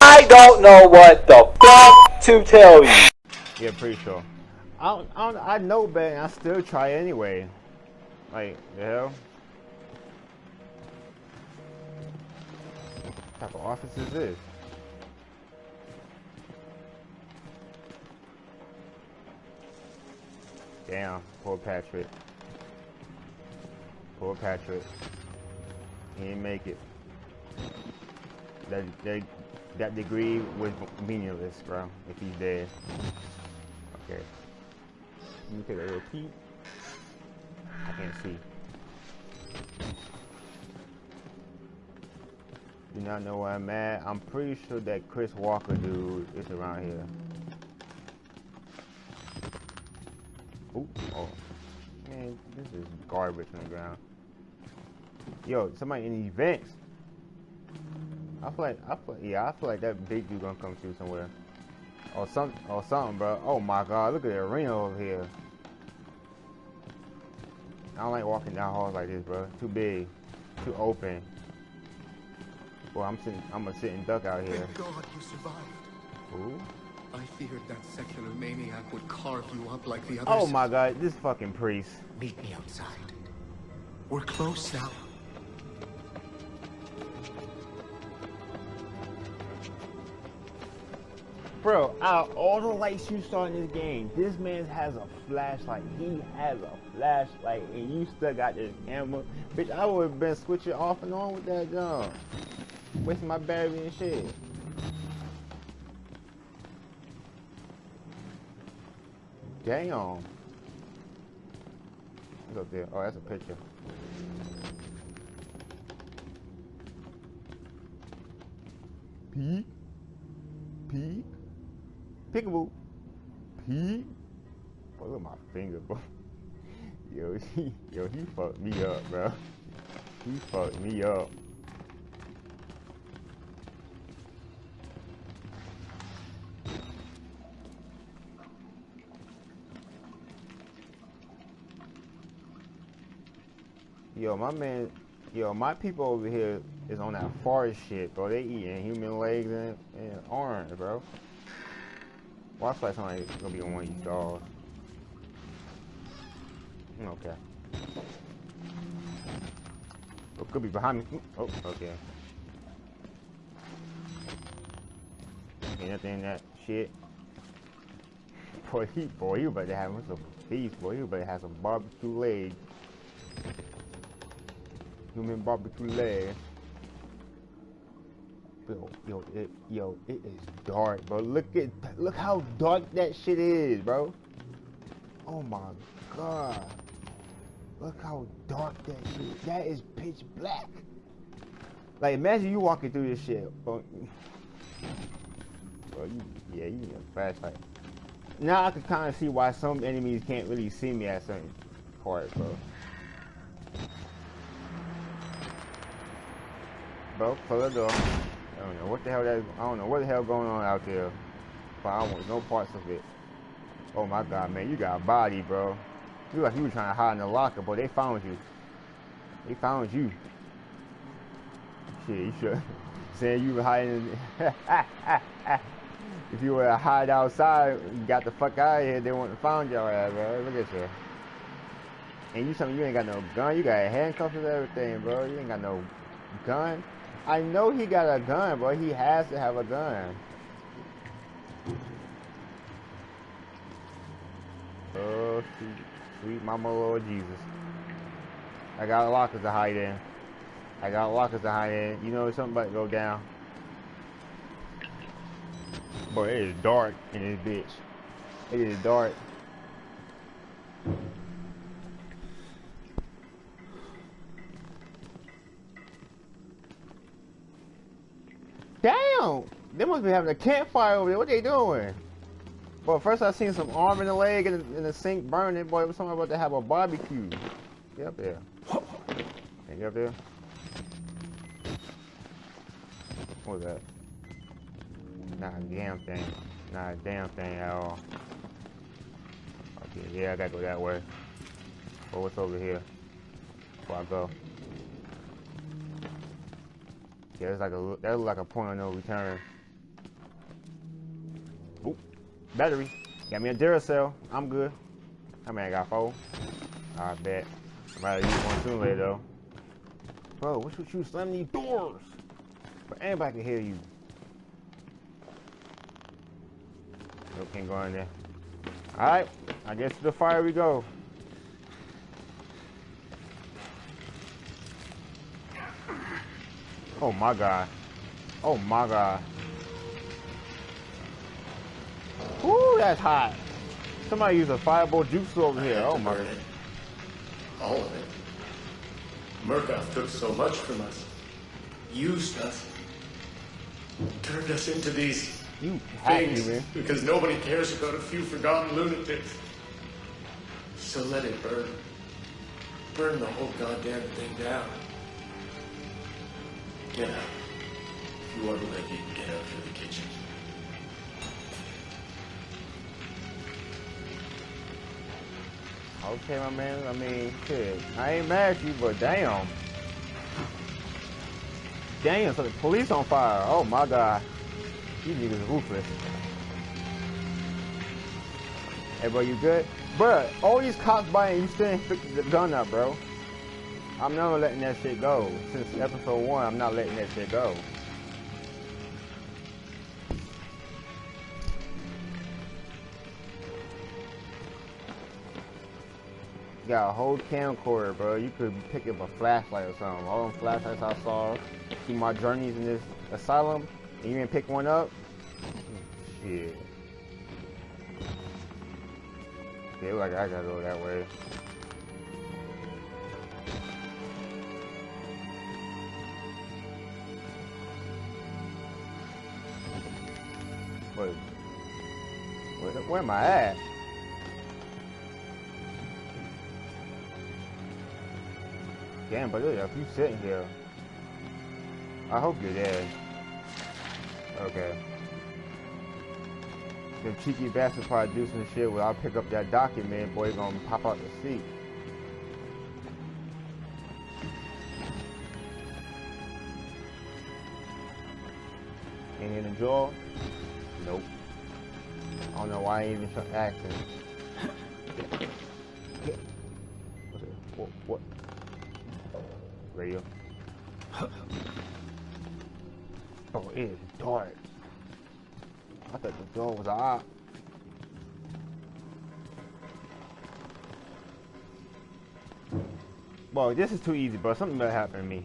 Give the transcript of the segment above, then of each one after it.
I don't know what the fuck to tell you. Yeah, pretty sure. I don't, I, don't, I know better I still try anyway. Like, the hell? What type of office is this? Damn, poor Patrick. Poor Patrick. He didn't make it. That, that, that degree was meaningless, bro, if he's dead. Okay. Let me take a little peek. I can't see. Do not know where I'm at. I'm pretty sure that Chris Walker dude is around here. Ooh, oh. Man, this is garbage on the ground. Yo, somebody in these vents. I feel like, I feel, yeah, I feel like that big dude gonna come through somewhere. Or some, or something, bro. Oh my god, look at the arena over here. I don't like walking down halls like this, bro. Too big, too open. Boy, I'm sitting, I'm gonna sit and duck out here. Thank God you survived. Ooh. I feared that secular maniac would carve you up like the others. Oh my god, this fucking priest. Meet me outside. We're close now. Bro, out all the lights you saw in this game, this man has a flashlight. He has a flashlight, and you still got this camera. Bitch, I would have been switching off and on with that gun. Wasting my battery and shit. Damn. What's up there? Oh, that's a picture. Pete? Pete? Peekaboo. Boy, look at my finger, bro. Yo, he, yo, he fucked me up, bro. He fucked me up. Yo, my man, yo, my people over here is on that forest shit, bro. They eating human legs and, and arms, bro. Watch like somebody gonna be on one of these dogs. Okay. Oh, could be behind me. Oh, okay. Ain't nothing in that shit. Boy, he, boy, you better have some feast, boy. You better have some barbecue legs. Human barbecue legs. Yo, yo, it, yo, it is dark, bro. Look at, look how dark that shit is, bro. Oh my god. Look how dark that shit. That is pitch black. Like, imagine you walking through this shit, bro. bro you, yeah, you need a flashlight. Now I can kind of see why some enemies can't really see me at certain parts, bro. Bro, close the door. I don't know what the hell that. I don't know what the hell going on out there, but I want no parts of it. Oh my god, man, you got a body, bro. You like you were trying to hide in the locker, but they found you. They found you. Shit, you should saying you were hiding. if you were to hide outside, you got the fuck out of here. They wouldn't have found your ass, bro. Look at you. And you something you ain't got no gun. You got handcuffs and everything, bro. You ain't got no gun. I know he got a gun, bro. He has to have a gun. Oh, sweet, sweet mama Lord Jesus. I got lockers to hide in. I got lockers to hide in. You know something about to go down. Boy, it is dark in this bitch. It is dark. They must be having a campfire over there. What they doing? Well, first I seen some arm in the leg and in the sink burning. Boy, it was something about to have a barbecue. Get up there. Can you up there? What was that? Not a damn thing. Not a damn thing at all. Okay, yeah, I gotta go that way. But what's over here? Before I go. Yeah, it's like a that looks like a point of no return. Battery. Got me a Duracell. I'm good. How many I got? Four? I bet. I might use one sooner later though. Bro, what's with you slamming these doors? But anybody can hear you. Nope, can't go in there. Alright, I guess to the fire we go. Oh my god. Oh my god. That's hot. Somebody use a fireball juice over here. Oh my god. All of it. Murkoff took so much from us. Used us. Turned us into these You things because nobody cares about a few forgotten lunatics. So let it burn. Burn the whole goddamn thing down. Get out. If you want to live, you can get out through the Okay, my man. I mean, shit. I ain't mad at you, but damn. Damn, so the police on fire. Oh my god. These niggas ruthless. Hey, bro, you good? Bruh, all these cops buying, you still ain't picked the gun up, bro. I'm never letting that shit go. Since episode one, I'm not letting that shit go. Got a whole camcorder, bro. You could pick up a flashlight or something. All them flashlights I saw, see my journeys in this asylum, and you didn't pick one up? Shit. Yeah, like I gotta go that way. Wait. Where, where am I at? Damn, but if you sitting here, I hope you're dead. Okay. Them cheeky bastard probably do some shit where I'll pick up that document, boy, gonna pop out the seat. Ain't in the jaw? Nope. I don't know why I even acting. It? What? what? Oh, it is dark. I thought the door was out. Well, this is too easy, bro. Something better happen to me.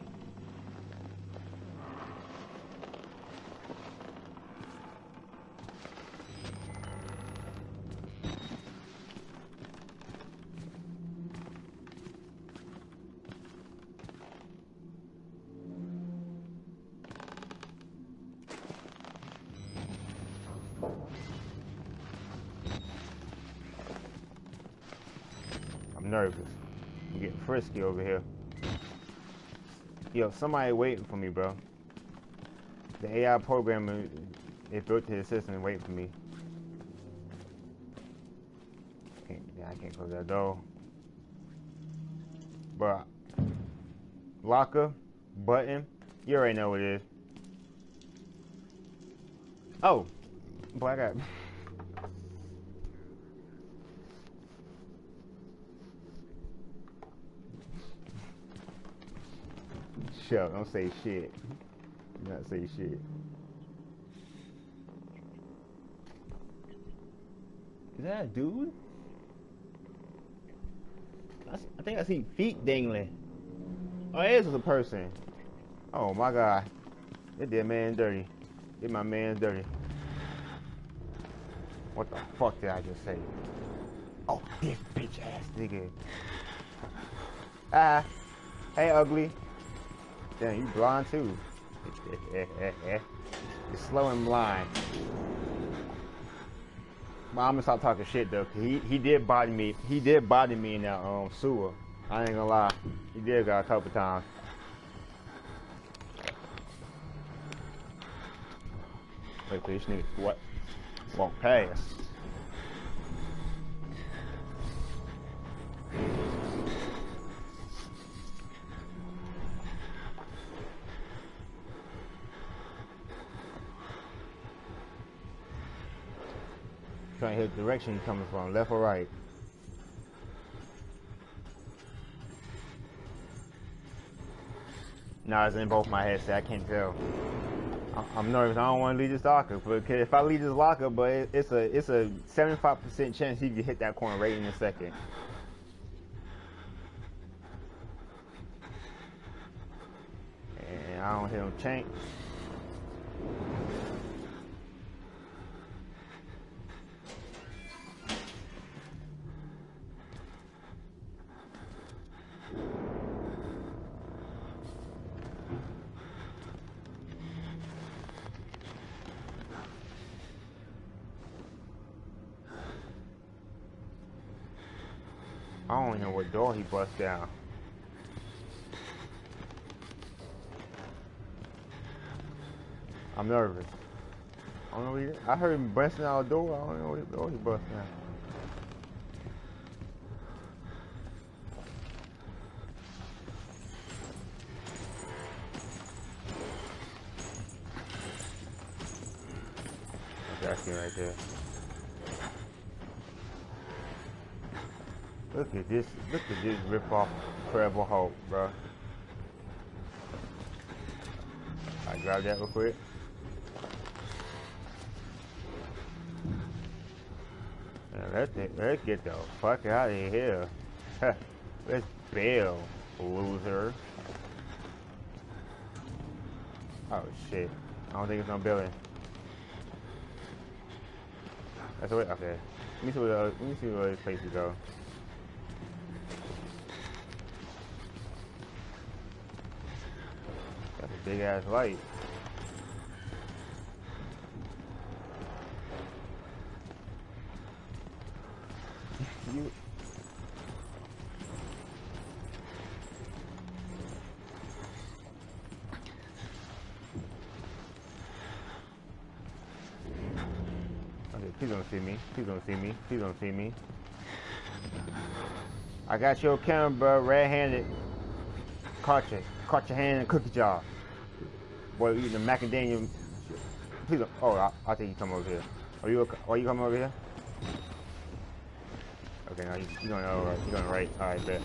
Nervous. I'm getting frisky over here. Yo, somebody waiting for me, bro. The AI programmer it built to the system waiting for me. Can't, yeah, I can't close that door. Bro, locker, button, you already know what it is. Oh, I got. Up, don't say shit. Do not say shit. Is that a dude? I think I see feet dangling. Oh, it is a person. Oh my god. They did man dirty. Did my man dirty. What the fuck did I just say? Oh, this bitch ass nigga. Ah. Hey, ugly. Damn, you blind too. You're slow and blind. But I'm gonna stop talking shit though, he he did body me. He did body me in that um sewer. I ain't gonna lie. He did got a couple times. Wait for this nigga what? Walk past. Trying to hit the direction he's coming from, left or right. Nah, it's in both my heads. I can't tell. I'm nervous. I don't want to leave this locker, but if I leave this locker, but it's a it's a 75% chance he could hit that corner right in a second. And I don't hear him change. I don't know what door he bust down. I'm nervous. I don't know. He, I heard him busting out a door. I don't know what door he bust down. That's him right there. Look at this, look at this rip off Incredible Hulk, bro. I grab that real quick. Now let's, let's get the fuck out of here. let's bail, loser. Oh shit. I don't think it's no building. That's the way, okay. Let me see where, let me see where this place go. Big ass light. you Okay, please don't see me. Please don't see me. Please don't see me. I got your camera, bro, red-handed. Caught you. Caught your hand in a cookie jar. Boy, eating the macadamia. Please. Oh, I'll, I'll take you come over here. Are you? Are you coming over here? Okay, now you, you're going over. You're going right. All right, bet.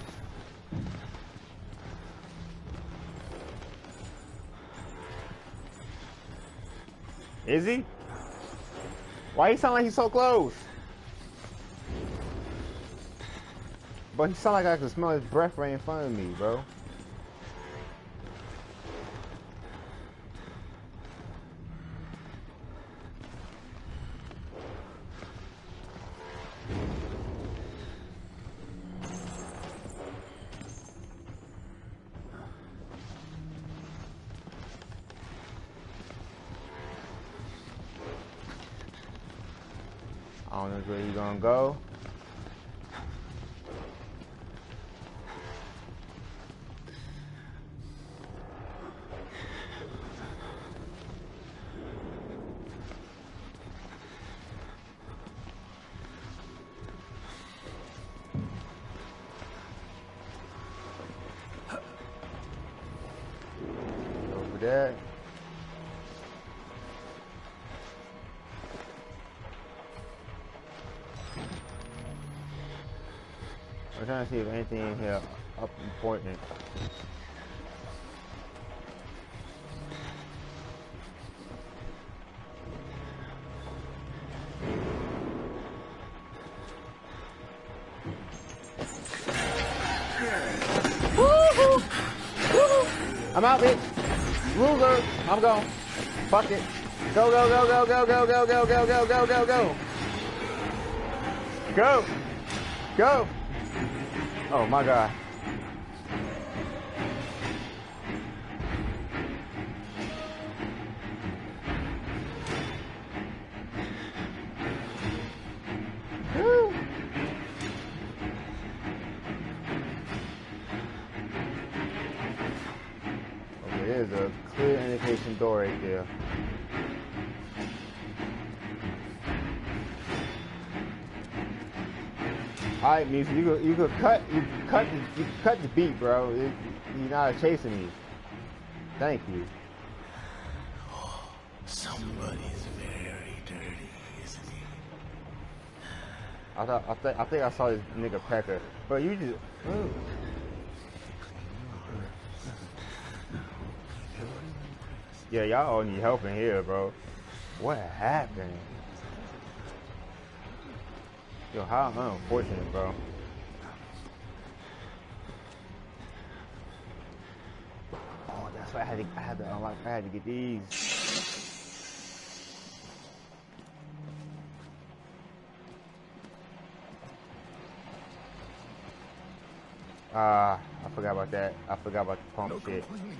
Is he? Why he sound like he's so close? But he sound like I can smell his breath right in front of me, bro. I don't know where he's gonna go. Trying to see if anything in here up important. I'm out, bitch. Ruger. I'm gone. Fuck it. Go, go, go, go, go, go, go, go, go, go, go, go, go. Go. Go. Oh my god. All right, music. You could you could cut you could cut the, you cut the beat, bro. It, you're not chasing me. Thank you. Somebody's very dirty, isn't he? I thought I think I think I saw this nigga Pecker, but you just. mm. Yeah, y'all all need help in here, bro. What happened? Yo, how unfortunate, bro. Oh, that's why I had to I had to unlock I had to get these. Ah, I forgot about that. I forgot about the pump No shit. complaining.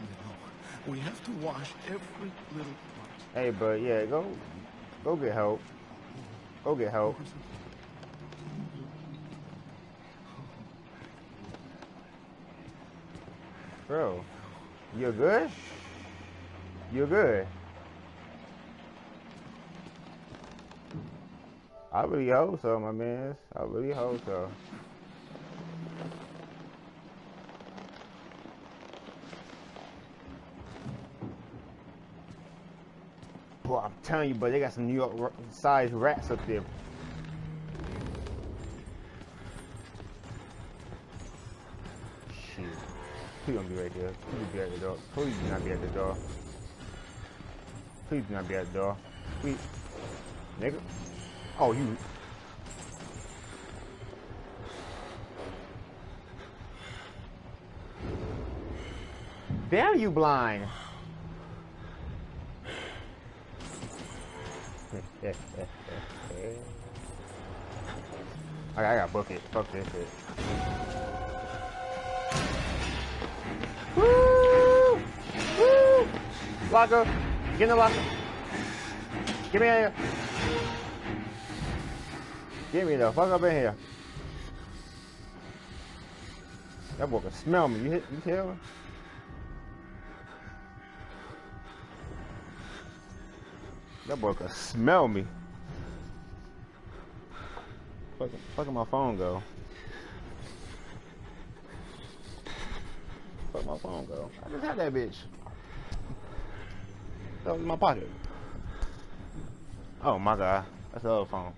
We have to wash every little part. Hey, but yeah, go, go get help. Go get help. Bro, you're good? You're good. I really hope so, my man. I really hope so. Boy, I'm telling you, but they got some New York sized rats up there. Please don't be right there. Please be at the door. Please do not be at the door. Please do not be at the door. Please. Nigga. Oh, you. Damn you blind. I, I gotta book. Fuck this shit. Woo! Woo! Locker! Get in the locker! Get me in here! Get me the fuck up in here! That boy can smell me. You hit? You tell me? That boy can smell me. Fuck, fucking my phone go. Fuck my phone go. I just had that bitch. That was in my pocket. Oh my god. That's the other phone.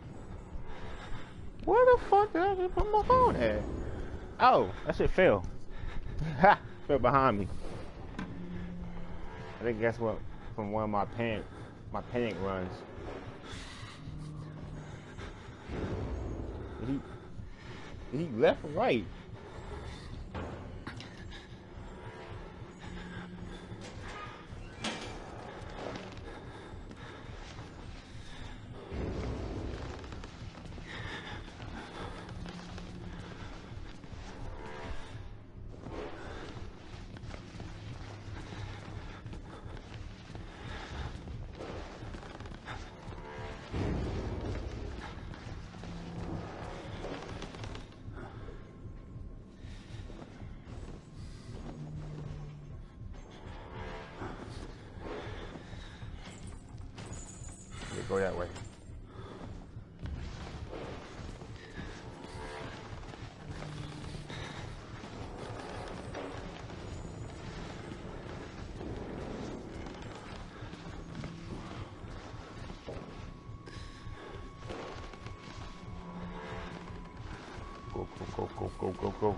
Where the fuck did I just put my phone at? Oh, that shit fell. Ha! Fell behind me. I think that's what from one of my panic my panic runs. He he left or right. Go that way. Go, go, go, go, go, go.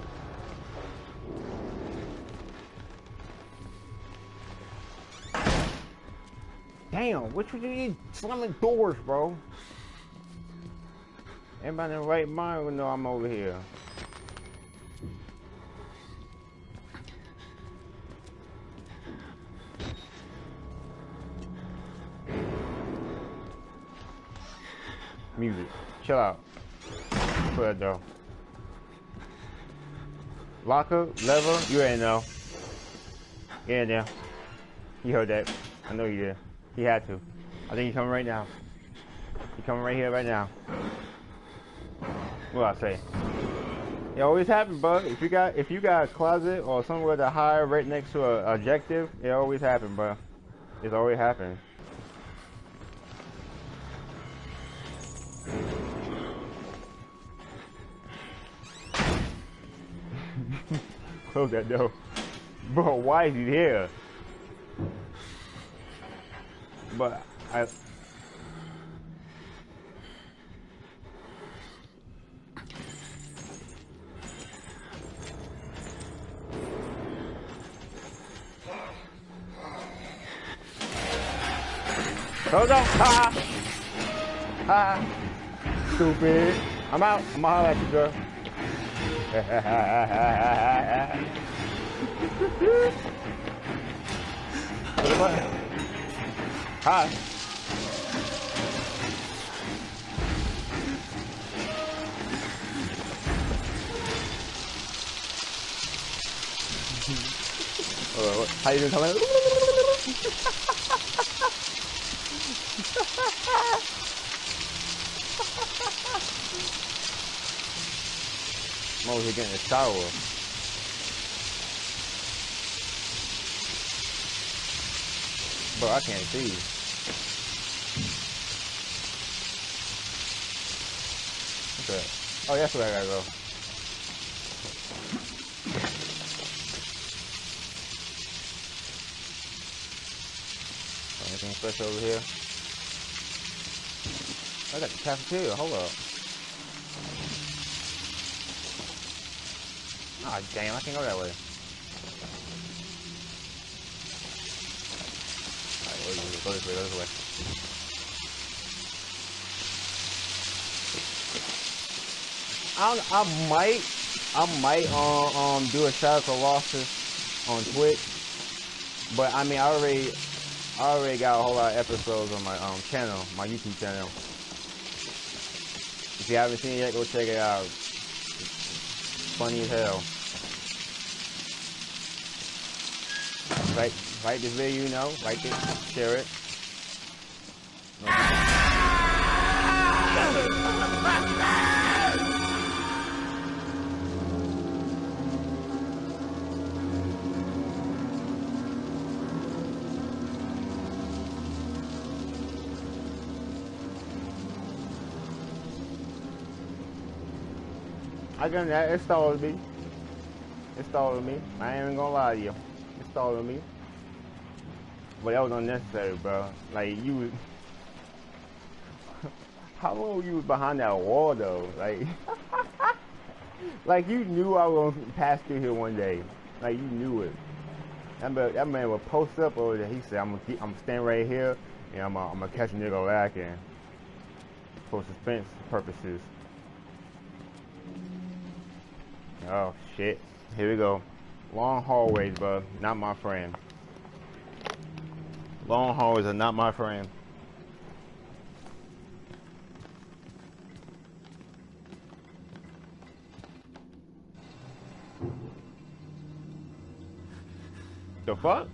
Damn, what you need slamming doors, bro? Everybody in the right mind will know I'm over here. Music. Chill out. Put though. Locker, lever, you ain't know. Yeah, yeah. You heard that. I know you did. He had to. I think he's coming right now. He's coming right here right now. What I say? It always happens, bud. If you got if you got a closet or somewhere to hide right next to a objective, it always happens, bro. It's always happened. Close that door. Bro, why is he here? But I. Close up! Ha! Ha! Stupid. I'm out. I'm gonna holler at you, girl. What about Hi. Uh, how you doing, Tyler? Mo, he getting a shower. Bro, I can't see. Okay. Oh, that's where I gotta go. Anything special over here? I got the cafeteria. Hold up. Ah, damn, I can't go that way. Alright, go this way, go this way, go this way. I I might, I might um, um do a to losses on Twitch, but I mean I already, I already got a whole lot of episodes on my um channel, my YouTube channel. If you haven't seen it yet, go check it out. It's funny as hell. Like, like this video, you know, like it, share it. I got that. It stalled me. It stalled me. I ain't even gonna lie to you. It stalled me. But that was unnecessary, bro. Like you was. How long you was behind that wall though? Like, like you knew I was gonna pass through here one day. Like you knew it. That man, that man would post up over there. He said, "I'm gonna, keep, I'm standing right here, and I'm, gonna, I'm gonna catch a nigga lacking for suspense purposes." Oh shit. Here we go. Long hallways, bro. Not my friend. Long hallways are not my friend. The fuck?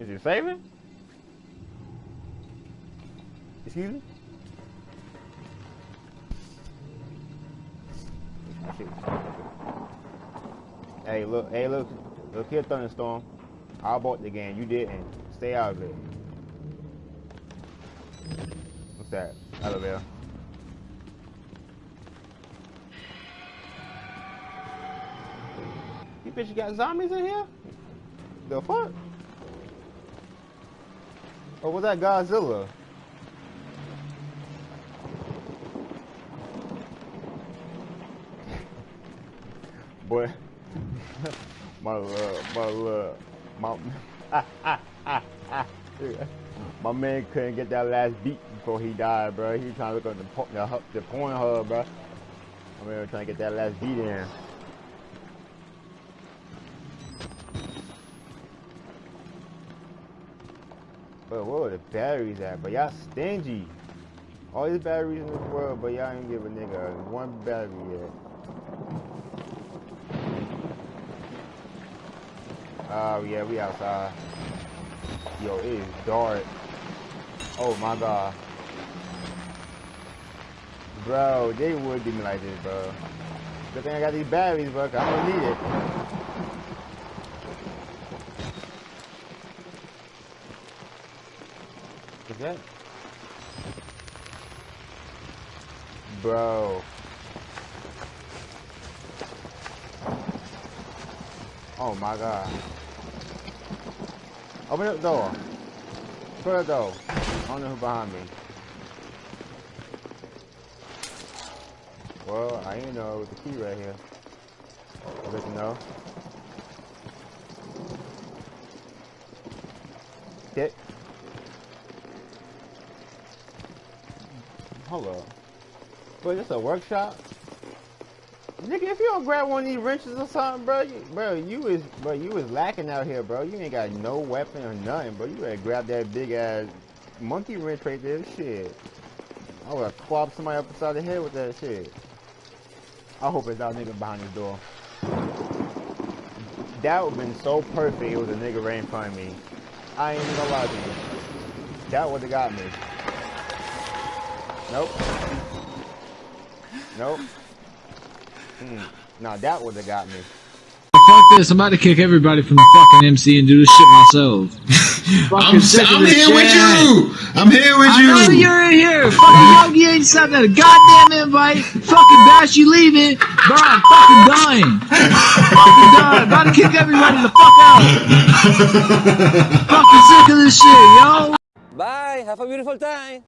Is it saving? Excuse me? Shit. Hey, look, hey, look, look here, Thunderstorm. I bought the game, you didn't. Stay out of it. What's that? Elevator. You bitch you got zombies in here? The fuck? Or was that Godzilla? Boy, my love, my love, my, ah, ah, ah, my man couldn't get that last beat before he died, bro. He trying to look at the, the, the porn hub, bro. Man was trying to get that last beat in. But where are the batteries at? But y'all stingy. All these batteries in this world, but y'all ain't give a nigga one battery yet. Oh yeah, we outside. Yo, it is dark. Oh my god. Bro, they would do me like this, bro. Good thing I got these batteries, bro, 'cause I'm gonna need it. What's that? Bro. Oh my god. Open the door. Put the door. On the behind me. Well, I didn't know with the key right here. I bet know. Dick. Hold up. Wait, this a workshop? If you don't grab one of these wrenches or something, bro, you, bro, you is, bro, you is lacking out here, bro. You ain't got no weapon or nothing, bro. You better grab that big ass monkey wrench right there. Shit. I would have clobbed somebody up beside the head with that shit. I hope it's that nigga behind the door. That would have been so perfect. It was a nigga right in front of me. I ain't even gonna lie to you. That would have got me. Nope. Nope. Hmm. Nah, that would have got me. Fuck this, I'm about to kick everybody from the fucking MC and do this shit myself. I'm, sick of I'm this here with you. I'm here with I know you. you're in here. Fucking Yogi ain't sent that a goddamn invite. Fucking Bash, you leaving. Bro, I'm fucking dying. fucking dying. About to kick everybody the fuck out. fucking sick of this shit, yo. Bye. Have a beautiful time.